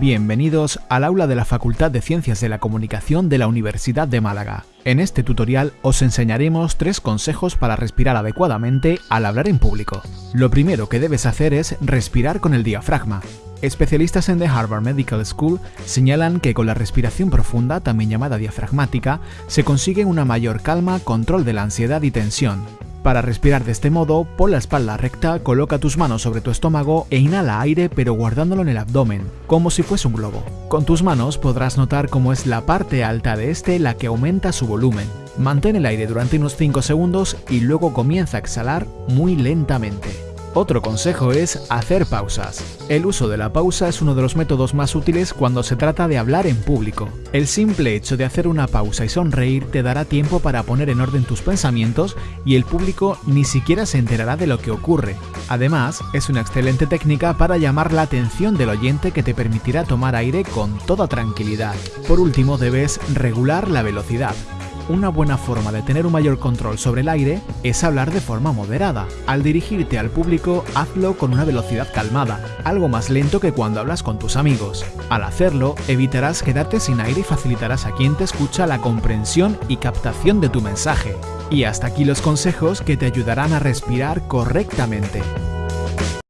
Bienvenidos al aula de la Facultad de Ciencias de la Comunicación de la Universidad de Málaga. En este tutorial os enseñaremos tres consejos para respirar adecuadamente al hablar en público. Lo primero que debes hacer es respirar con el diafragma. Especialistas en The Harvard Medical School señalan que con la respiración profunda, también llamada diafragmática, se consigue una mayor calma, control de la ansiedad y tensión. Para respirar de este modo, pon la espalda recta, coloca tus manos sobre tu estómago e inhala aire pero guardándolo en el abdomen, como si fuese un globo. Con tus manos podrás notar cómo es la parte alta de este la que aumenta su volumen. Mantén el aire durante unos 5 segundos y luego comienza a exhalar muy lentamente. Otro consejo es hacer pausas. El uso de la pausa es uno de los métodos más útiles cuando se trata de hablar en público. El simple hecho de hacer una pausa y sonreír te dará tiempo para poner en orden tus pensamientos y el público ni siquiera se enterará de lo que ocurre. Además, es una excelente técnica para llamar la atención del oyente que te permitirá tomar aire con toda tranquilidad. Por último, debes regular la velocidad. Una buena forma de tener un mayor control sobre el aire es hablar de forma moderada. Al dirigirte al público, hazlo con una velocidad calmada, algo más lento que cuando hablas con tus amigos. Al hacerlo, evitarás quedarte sin aire y facilitarás a quien te escucha la comprensión y captación de tu mensaje. Y hasta aquí los consejos que te ayudarán a respirar correctamente.